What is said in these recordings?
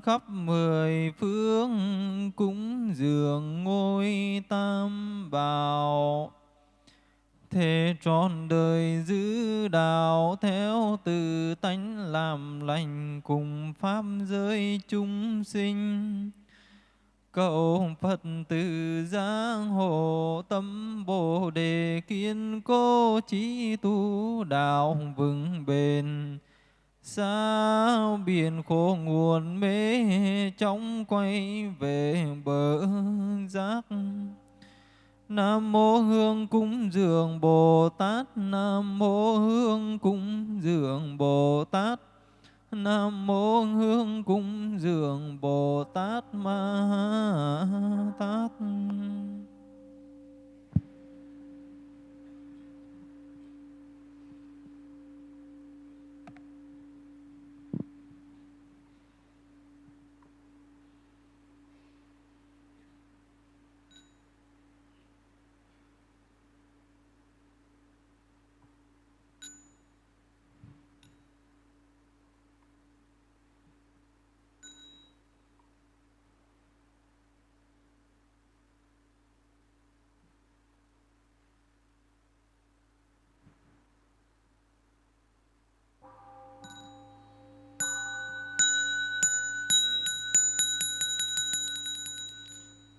khắp mười phương cúng dường ngôi tam bảo. Thế trọn đời giữ đạo theo từ tánh làm lành cùng pháp giới chúng sinh. Cầu Phật từ giang hồ tâm bồ đề kiên cố trí tu đạo vững bền sao biển khổ nguồn mê chóng quay về bờ giác Nam mô Hương cúng dường Bồ Tát. Nam mô Hương cúng dường Bồ Tát. Nam mô Hương cúng dường Bồ Tát Ma Tát.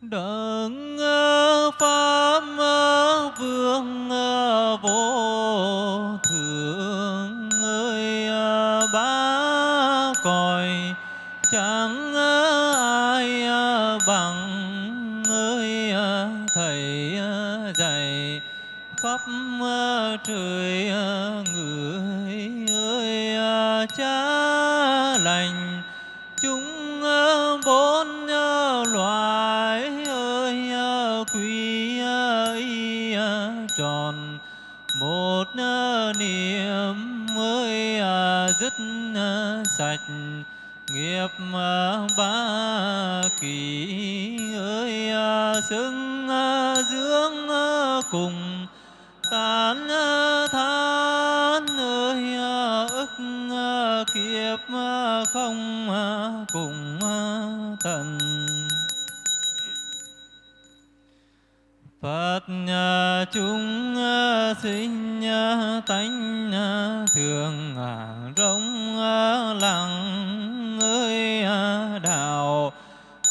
Đấng ờ, pháp ờ, vương ờ, vô thượng ơi ba cõi chẳng ai bằng ơi thầy dạy khắp trời người ơi cha lành. Chúng nghiệp ba kỳ ơi à, xưng à, dưỡng à, cùng tán than ơi ức kiếp không cùng tận Phật chúng sinh tánh thường rống lặng ơi à, đạo.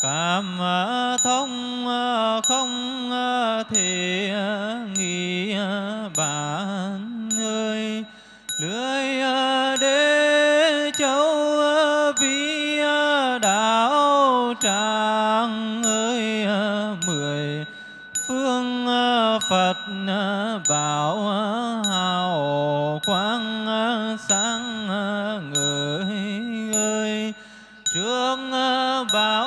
Cảm à, thông à, không thể nghĩ bạn ơi. Lưới đế, châu vi đạo, tràng ơi mười phương phật bảo hào quang sáng ơi trương ờ, ba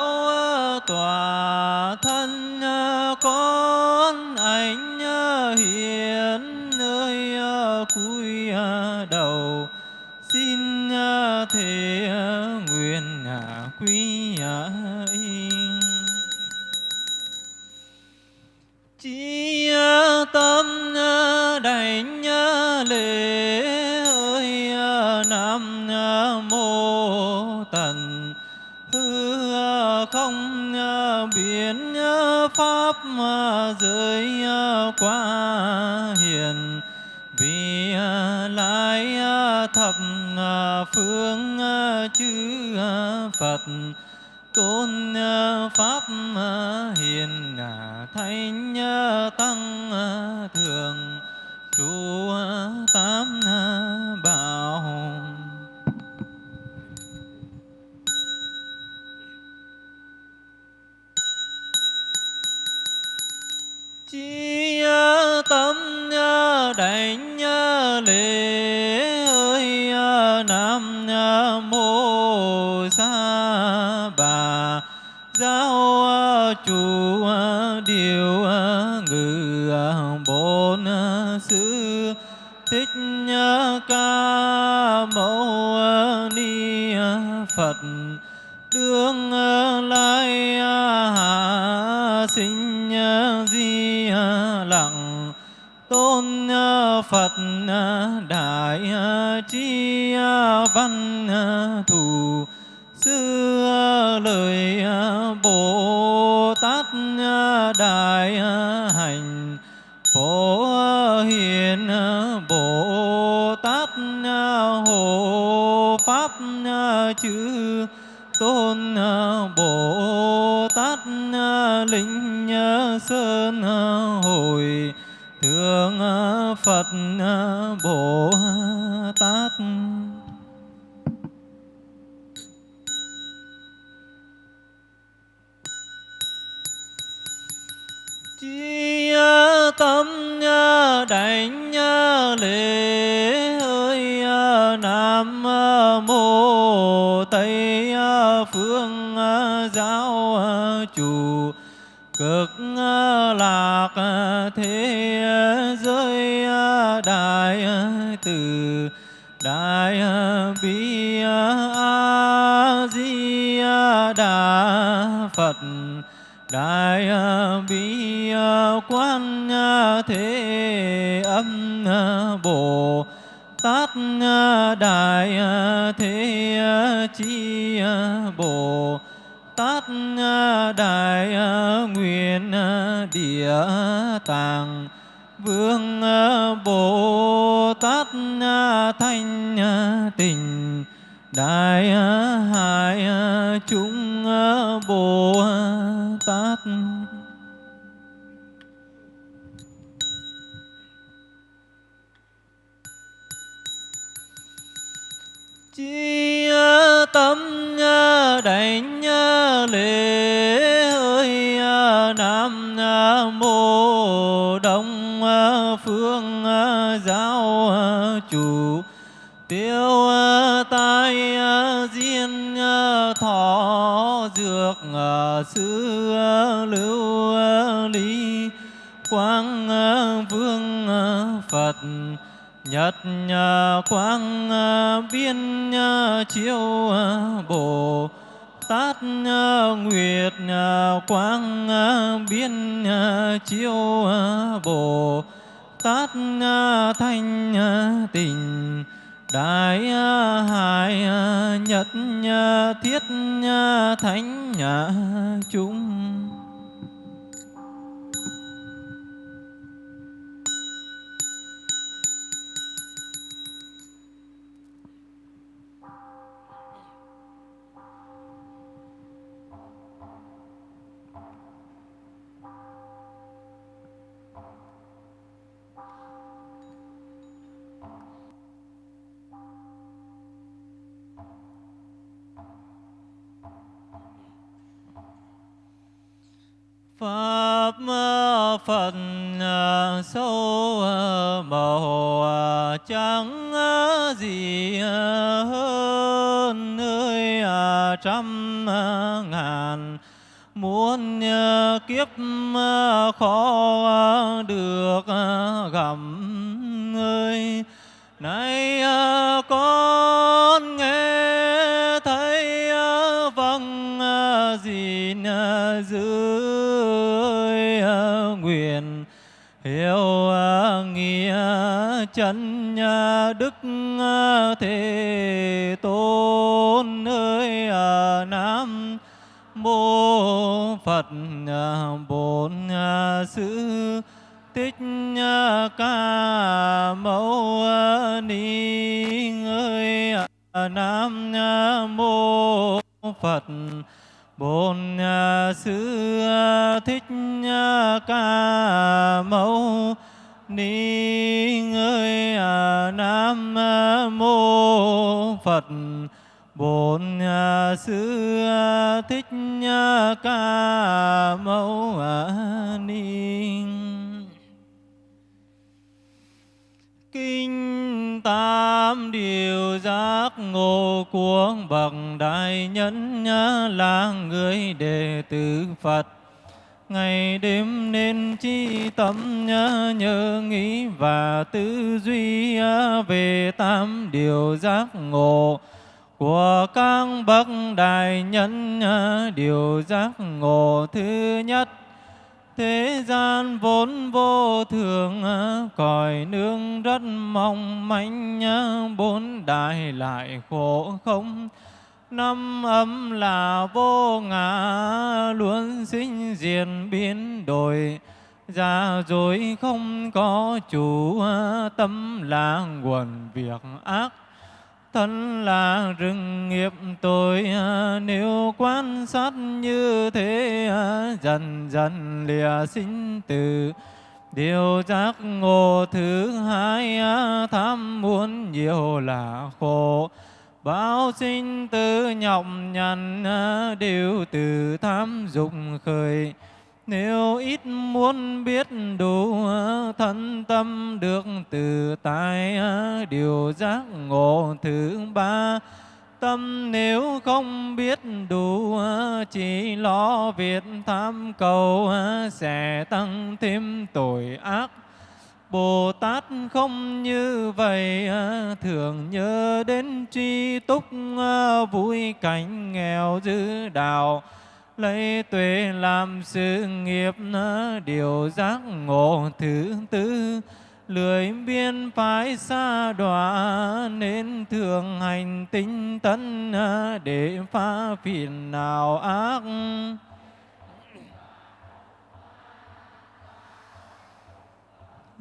dưới ờ, qua hiền. Vì ờ, lại ờ, thập phương chư phật. Tôn pháp hiền thánh tăng thường trụ tám bảo tâm đảnh lễ lễ ơi à, nam mô tây à, phương à, giáo chủ, cực lạc thế giới đại từ, đại bi a di đà phật, đại bi quan thế âm bồ tát đại thế chi bồ tát đại nguyện địa tạng vương bồ tát thanh tịnh đại hải chúng bồ tát chi tâm ờ, đảnh ờ, lễ ơi ờ, nam mô đông phương giáo chủ, tiêu tai diên thọ, dược sư lưu lý, quang vương phật nhật ờ, quang biên ờ, ờ, chiêu bồ, tát nguyệt quang biên chiêu bồ, tát thanh tình, đại hải nhật thiết thánh chúng. Pháp ờ, Phật ờ, sâu ờ, màu trắng gì hơn nơi trăm ngàn. Muốn kiếp khó được gặp ơi nay con chân à, đức à, thế tôn ơi nam mô phật bổn à, sư tích ca mâu ni ơi nam mô phật, bổn sư thích ca mâu ni ơi à, nam mô phật. Bổn à, sư à, thích ca mâu ni kinh tam điều giác ngộ của bậc đại nhân là người đệ tử phật ngày đêm nên chi tâm nhớ, nhớ nghĩ và tư duy à, về tam điều giác ngộ của các bậc đại nhân à, điều giác ngộ thứ nhất. Thế gian vốn vô thường à, cõi nương rất mong manh bốn đại lại khổ không năm âm là vô ngã, luôn sinh diệt biến đổi. Ra rồi không có chủ, tâm là nguồn việc ác. Thân là rừng nghiệp tội nếu quan sát như thế, dần dần lìa sinh tử. Điều giác ngộ thứ hai, tham muốn nhiều là khổ. Bao sinh tử nhọc nhằn à, đều từ tham dục khởi. Nếu ít muốn biết đủ à, thân tâm được từ tại à, điều giác ngộ thứ ba tâm nếu không biết đủ chỉ lo việc tham cầu sẽ tăng thêm tội ác Bồ Tát không như vậy à, thường nhớ đến tri túc à, vui cảnh nghèo dư đạo. Lấy tuệ làm sự nghiệp à, điều giác ngộ thứ tư. Lười biên phái xa đọa, nên thường hành tinh tấn để phá phiền nào ác.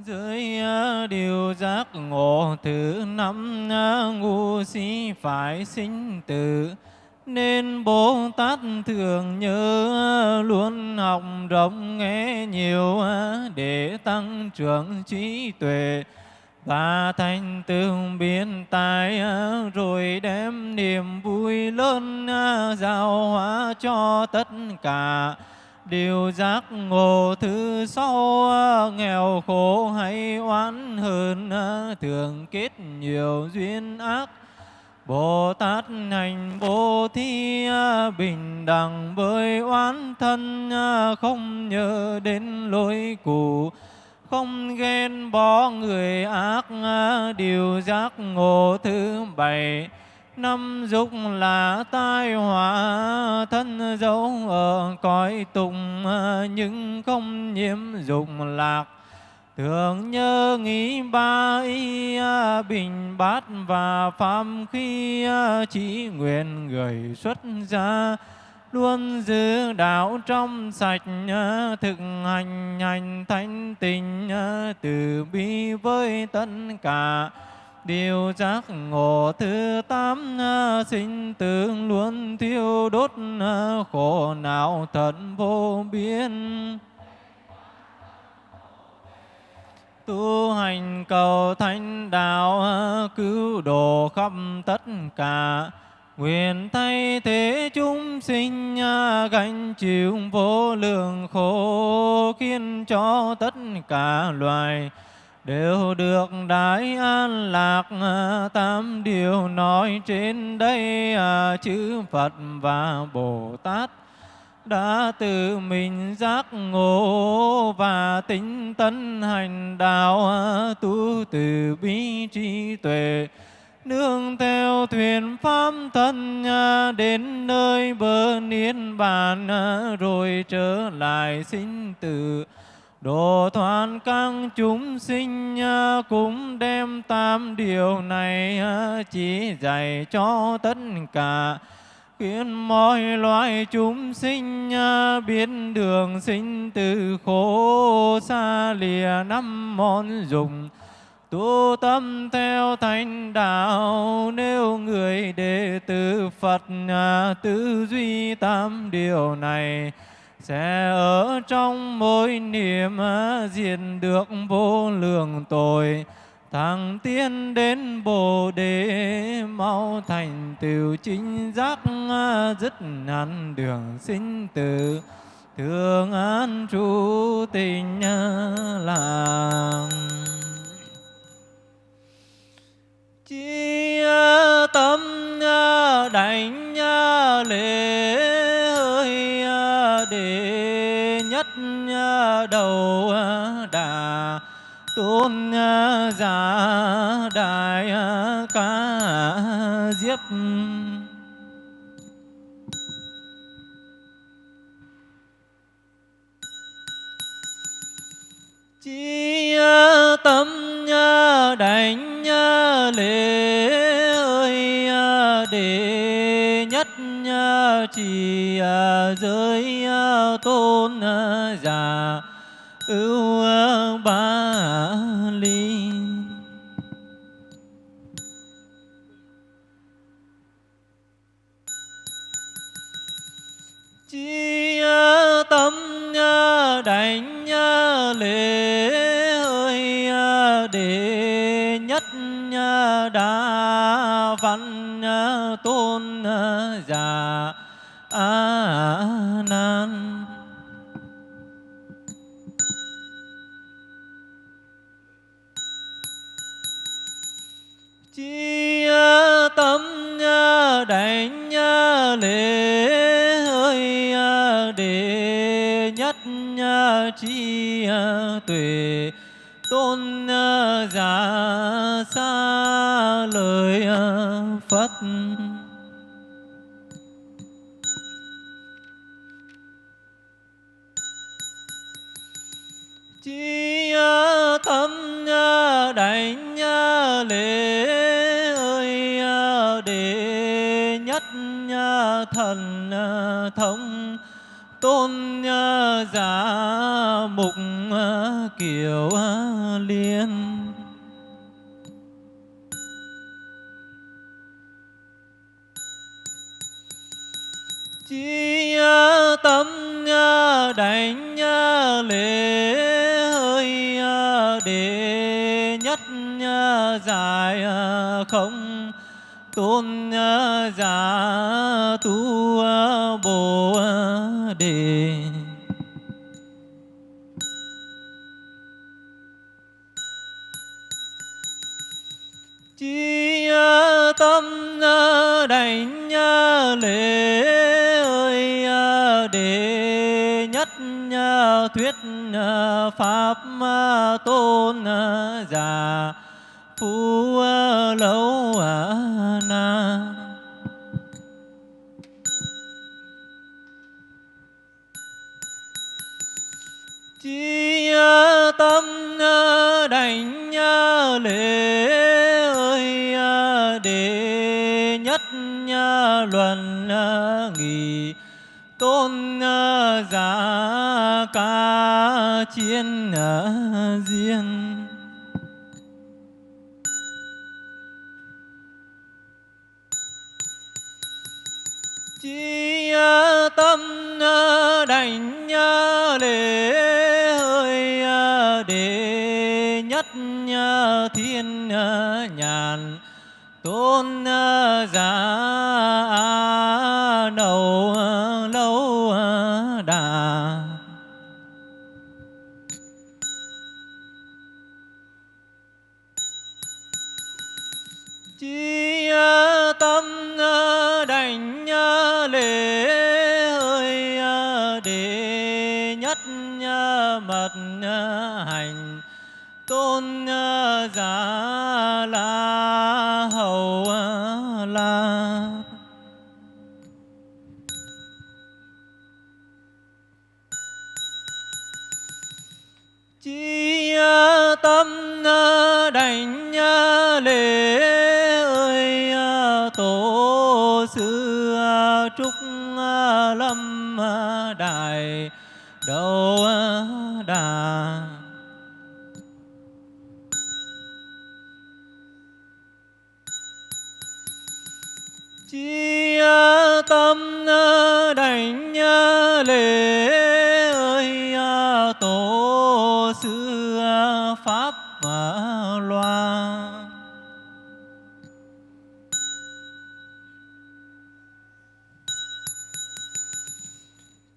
Dưới à, điều giác ngộ thứ năm à, ngu si phải sinh tử. Nên Bồ Tát thường nhớ à, luôn học rộng nghe nhiều để tăng trưởng trí tuệ. Và thành tựu biến tài rồi đem niềm vui lớn giao hóa cho tất cả điều giác ngộ thứ sau nghèo khổ hay oán hơn thường kết nhiều duyên ác. Bồ Tát hành bồ thi bình đẳng với oán thân, không nhớ đến lỗi cũ. Không ghen bỏ người ác, điều giác ngộ thứ bảy năm dục là tai họa, thân dấu ở cõi tùng nhưng không nhiễm dục lạc. Thường nhớ nghĩ ba y, bình bát và phạm khi, chỉ nguyện gửi xuất ra luôn giữ đạo trong sạch, thực hành hành thanh tình, từ bi với tất cả điều giác ngộ thứ tám à, sinh tướng luôn thiêu đốt à, khổ não thật vô biên. Tu hành cầu thánh đạo à, cứu độ khắp tất cả. Nguyện thay thế chúng sinh gánh chịu vô lượng khổ, khiến cho tất cả loài đều được đại an lạc ờ, tám tam điều nói trên đây à, Phật và Bồ Tát đã tự mình giác ngộ và tính tấn hành đạo ờ, tu từ bi trí tuệ nương theo thuyền pháp thân đến nơi bờ niết bàn rồi trở lại sinh tử độ thoát các chúng sinh à, cũng đem tam điều này à, chỉ dạy cho tất cả. Khiến mọi loài chúng sinh à, biết đường sinh từ khổ xa lìa năm món dùng. Tu tâm theo thánh đạo, nếu người đệ tử Phật tư duy tam điều này sẽ ở trong mỗi niệm à, diệt được vô lượng tội. Thằng tiên đến bồ đề, mau thành tựu chính giác à, dứt nạn đường sinh tử. Thường an trụ tình à, làng. Chi tâm đảnh lễ đầu ờ, đà tôn ờ, giả đại ờ, ca diếp. Chi tâm đảnh lễ ơi đệ nhất chỉ giới tôn giả ưu ba ly. Chi tâm đảnh lễ ơi để nhất đa văn tôn giả a chi tuệ à, tôn à, giả xa lời à, phật. Chi tâm đảnh lễ ơi đệ nhất thần thông tôn giả mục ờ, kiều ờ, liên chi ờ, tâm đảnh lễ ơi đệ nhất dài không. Tôn giả, tu bồ đề đảnh lễ ơi à, đệ nhất thuyết à, pháp à, tôn già phú lâu na. Chi tâm đảnh lễ chiến ở diên chi tâm đảnh lễ hơi đệ nhất thiên nhàn tôn giả lâm ờ, đại đầu ờ, đà. Chi tâm ờ, đảnh lễ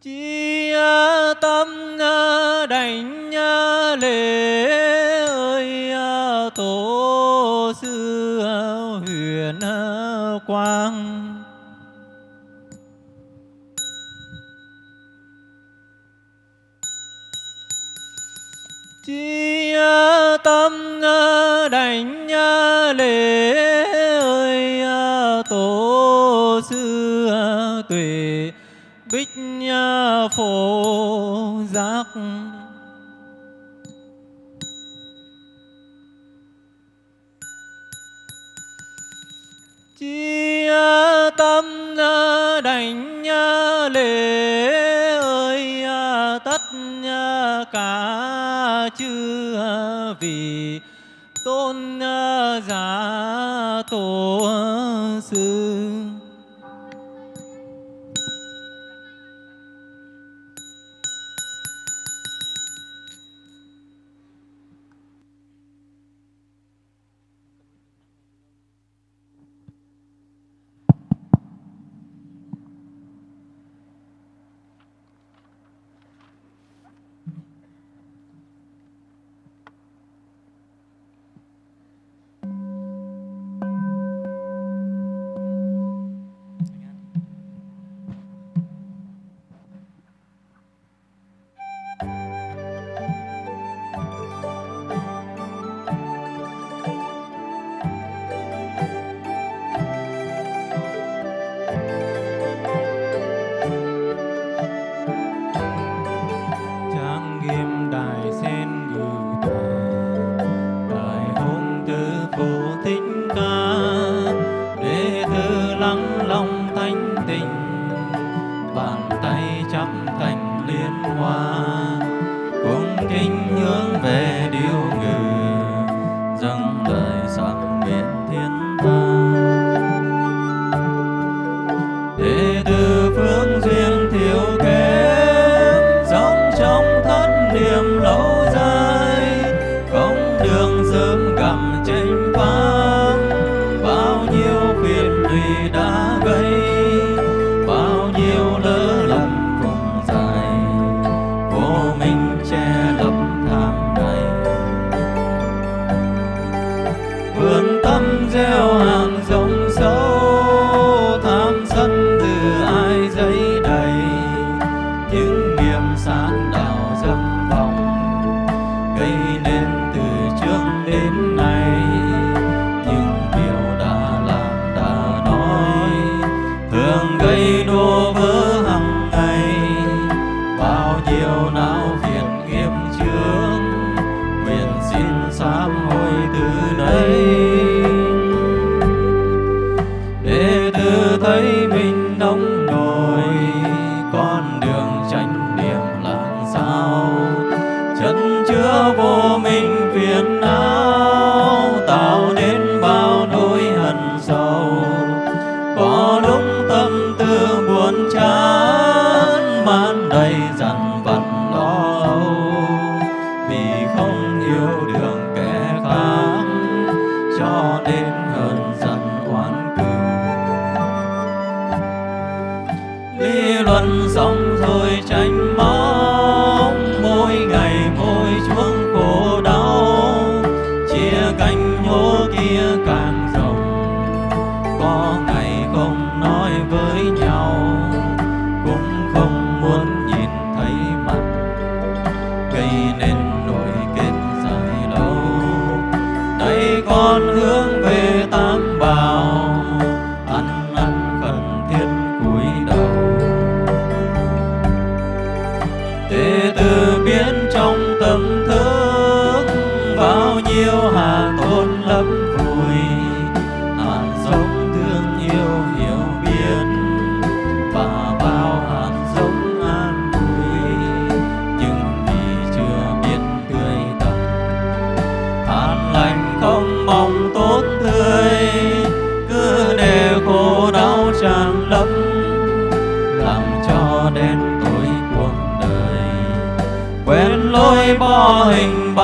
chi tâm ờ, đảnh ờ, lễ ơi ờ, tổ sư huyền quang. Chi tâm đảnh lễ phổ giác. Chi tâm đảnh lễ ơi tất cả chư vì tôn giả tổ sư.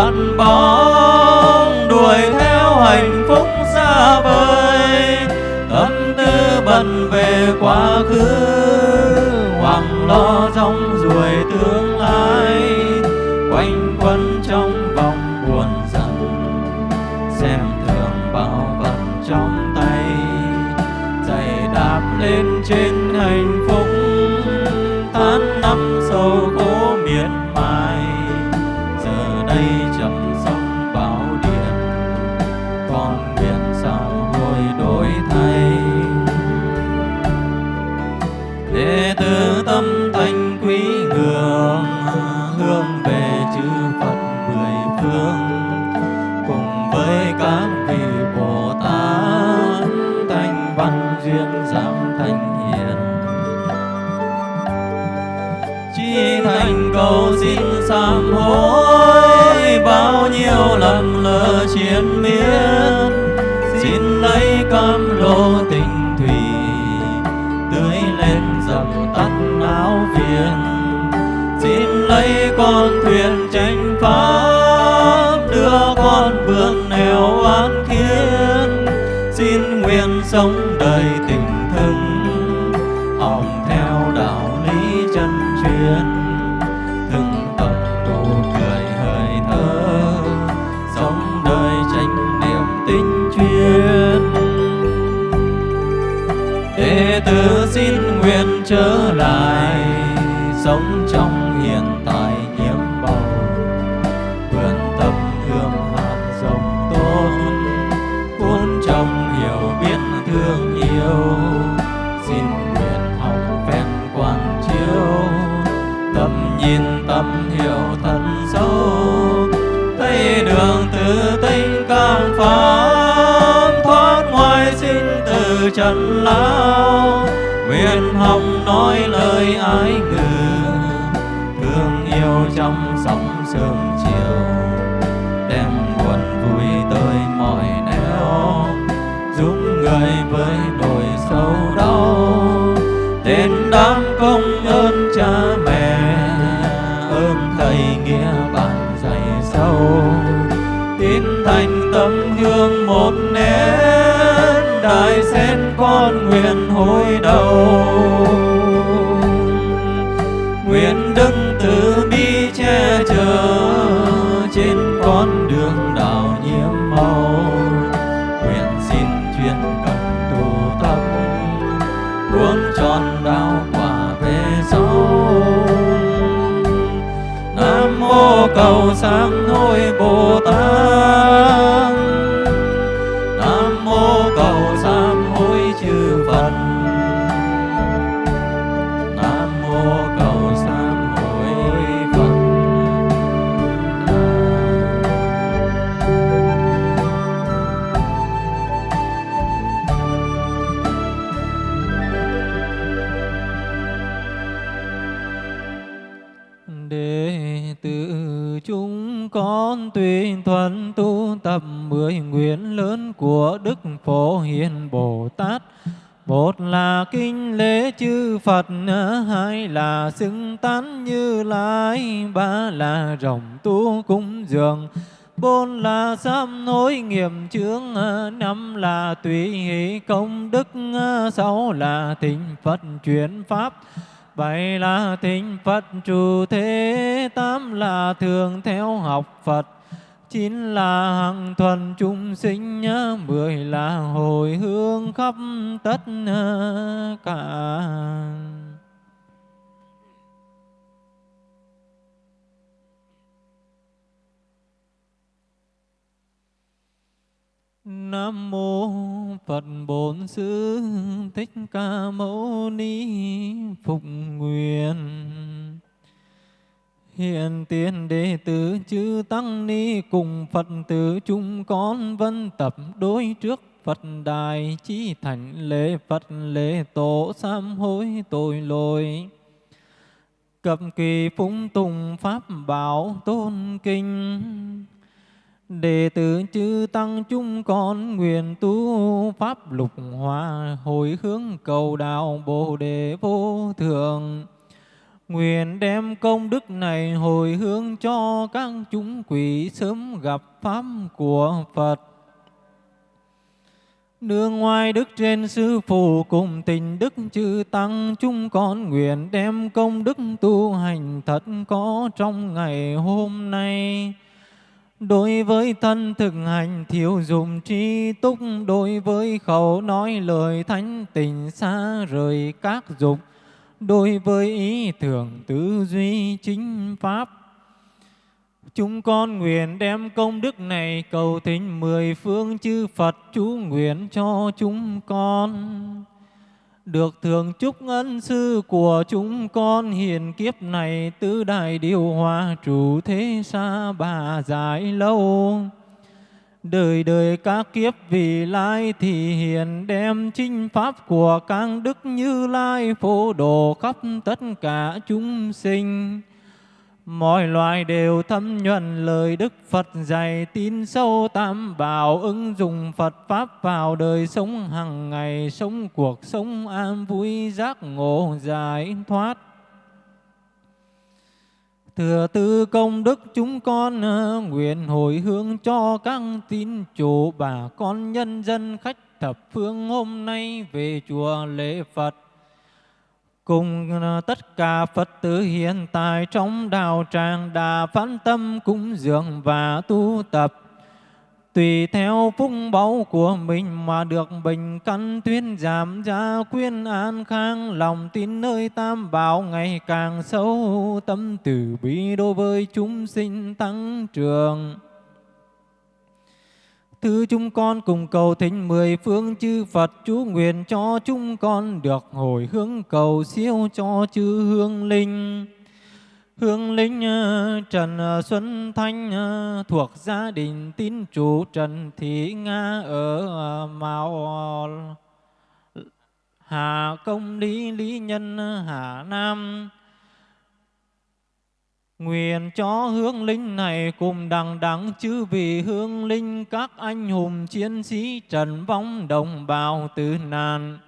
Hình bóng đuổi theo hạnh phúc xa vời tâm tư bận về quá khứ hoàng lo trong ruồi tương lỡ miên. Xin lấy cam lô tình thủy, tưới lên dầm tắt áo phiền. Xin lấy con thuyền tranh pháp, đưa con vượt nẻo an khiên. Xin nguyện sống nói lời ái ngữ, thương yêu trong sóng sương chiều. Đem buồn vui tới mọi nẻo, giúp người với nỗi sâu đau. Tên đám công ơn cha mẹ, ơn thầy nghĩa bạn dạy sâu. Tin thành tâm hương một nén đại sen con nguyện hối đầu nguyện đức từ bi che chở, trên con đường đạo nhiễm màu. Nguyện xin chuyên cần tu tâm cuốn tròn đạo quả về sau nam mô cầu sáng hối bồ tát. Phổ hiền bồ tát. Một là kinh lễ chư Phật, hai là xưng tán như lai, ba là rồng tu cúng dường, bốn là sám hối nghiệm chướng, năm là tùy hỷ công đức, sáu là thịnh Phật chuyển pháp, bảy là thịnh Phật trụ thế, tám là thường theo học Phật, chín là hằng thuần chúng sinh, mười là hồi hướng khắp tất ờ, cả. Nam mô Phật Bổn Sư Thích Ca Mâu Ni Phục Nguyện Hiện tiền đệ tử chư Tăng Ni cùng Phật tử chúng con vân tập đối trước Phật đài chi thành lễ Phật lễ tổ sám hối tội lỗi. Cập kỳ phúng tùng Pháp bảo tôn kinh. Đệ tử chư Tăng chúng con nguyện tu Pháp lục hòa hồi hướng cầu đạo Bồ Đề vô thượng. Nguyện đem công đức này hồi hướng cho các chúng quỷ sớm gặp Pháp của Phật. Nương ngoài đức trên sư phụ cùng tình đức chư tăng chúng con nguyện đem công đức tu hành thật có trong ngày hôm nay. Đối với thân thực hành thiếu dụng tri túc, đối với khẩu nói lời thánh tình xa rời các dục, đối với ý tưởng tư duy chính pháp. Chúng con nguyện đem công đức này cầu thỉnh mười phương chư Phật chú nguyện cho chúng con. Được thường chúc ân sư của chúng con, hiền kiếp này tứ đại điều hòa, chủ thế xa bà dài lâu. Đời đời các kiếp vì lai thì hiền đem chinh pháp của các đức như lai phổ độ khắp tất cả chúng sinh. Mọi loài đều thâm nhuận lời Đức Phật dạy tin sâu tam bảo ứng dụng Phật Pháp vào đời sống hàng ngày, sống cuộc sống an vui giác ngộ giải thoát. Thừa tư công đức, chúng con ờ, nguyện hồi hướng cho các tín chủ bà con nhân dân khách thập phương hôm nay về chùa lễ Phật. Cùng ờ, tất cả Phật tử hiện tại trong đạo tràng đã phán tâm cúng dường và tu tập tùy theo phúc báu của mình mà được bình căn tuyên giảm gia quyên an khang, lòng tin nơi tam bảo ngày càng sâu, tâm từ bi đối với chúng sinh tăng trưởng Thứ chúng con cùng cầu thỉnh mười phương chư Phật chú nguyện cho chúng con được hồi hướng cầu siêu cho chư hương linh. Hương linh ờ, Trần ờ, Xuân Thanh ờ, thuộc gia đình tín chủ Trần Thị Nga ở Mao Hà Công Lý Lý Nhân Hà Nam. Nguyện cho hương linh này cùng đằng đẳng chư vị hương linh các anh hùng chiến sĩ trần vong đồng bào tử nạn.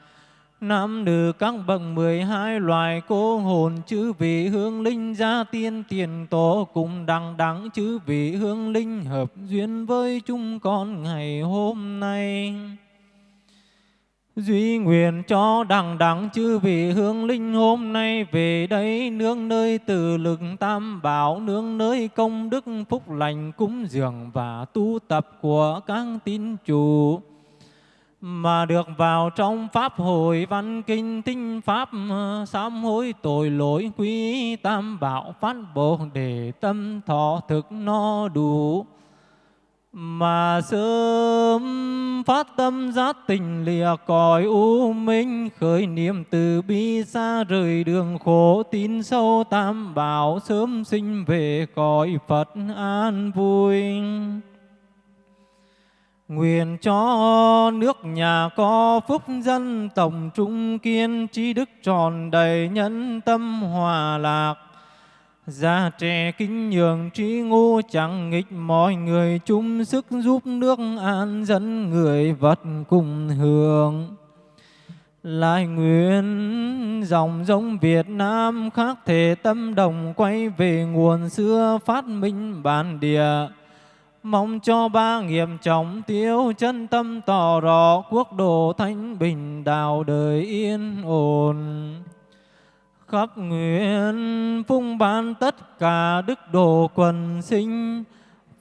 Nam nữ các bậc mười hai loài cô hồn chữ vị hương linh gia tiên tiền tổ cùng đằng đẳng, chữ vị hương linh hợp duyên với chúng con ngày hôm nay. Duy nguyện cho đằng đẳng chư vị hương linh hôm nay về đây nương nơi từ lực tam bảo nương nơi công đức phúc lành cúng dường và tu tập của các tín chủ mà được vào trong pháp hội văn kinh tinh pháp ờ, sám hối tội lỗi quý tam bảo phát bồ để tâm thọ thực no đủ. Mà sớm phát tâm giác tình lìa cõi u minh, khởi niệm từ bi xa rời đường khổ tín sâu tam bảo, sớm sinh về cõi Phật an vui. Nguyện cho nước nhà có phúc dân tổng trung kiên trí đức tròn đầy nhân tâm hòa lạc Già trẻ kính nhường trí ngu, chẳng nghịch mọi người chung sức giúp nước an dân người vật cùng hưởng. Lại nguyện dòng giống Việt Nam khác thể tâm đồng quay về nguồn xưa phát minh bản địa. Mong cho ba nghiệp trọng tiêu chân tâm tỏ rõ quốc độ thanh bình đạo đời yên ổn. Khắp nguyện phung ban tất cả đức độ quần sinh,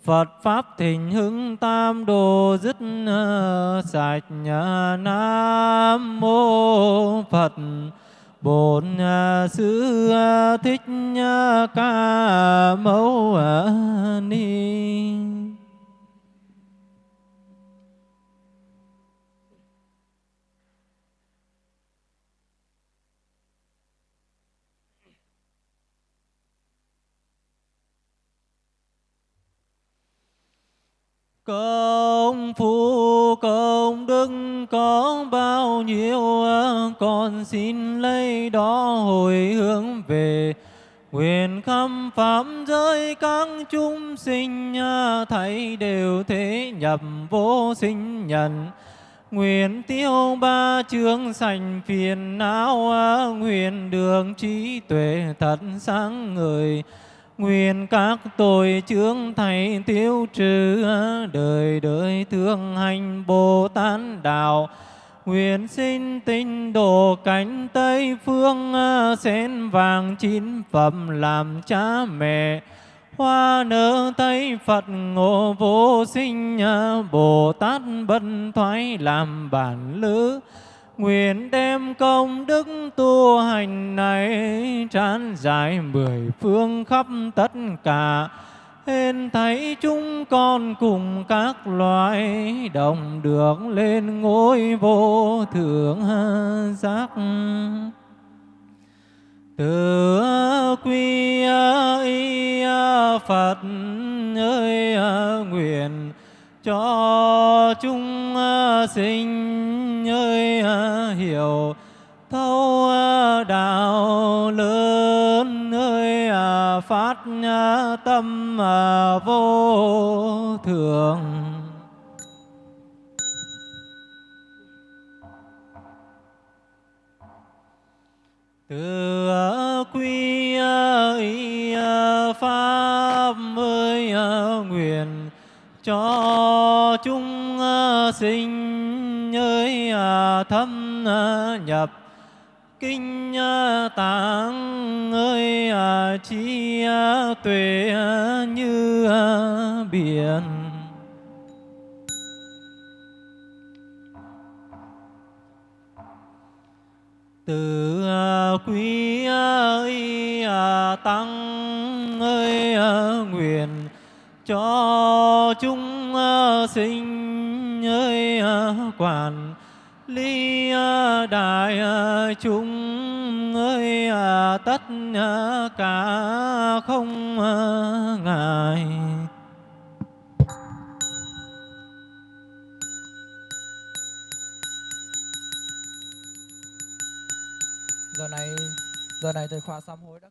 Phật Pháp thịnh hưng tam đồ dứt ờ, sạch, nhà Nam Mô Phật. Bổn à, Sư à, Thích à, Ca Mâu Ni. Công phu công, đức có bao nhiêu con xin lấy đó hồi hướng về. Quyền khắp pháp giới các chúng sinh thấy đều thế nhập vô sinh nhận. Nguyện tiêu ba chương sành phiền não Nguyện đường trí tuệ thật sáng người Nguyện các tội chướng thầy tiêu trừ, Đời đời thương hành Bồ Tát Đạo. Nguyện sinh tinh độ cánh Tây phương Sen vàng chín phẩm làm cha mẹ. Hoa nở Tây Phật ngộ vô sinh, Bồ Tát bất thoái làm bản lữ Nguyện đem công đức tu hành này tràn dài mười phương khắp tất cả. Hên thấy chúng con cùng các loài đồng được lên ngôi vô thượng giác. Từ quy y Phật ơi, nguyện cho chúng à, sinh ơi à, hiểu thấu à, đạo lớn ơi phát tâm vô thường. Từ sinh ơi à, thâm à, nhập. Kinh à, tạng ơi chi tuệ như biển. Từ quý ơi tăng ơi nguyện cho chúng sinh ơi à, quản ly à, đại à, chúng ơi tất cả không ngại giờ này giờ này thầy khóa sám hối đã.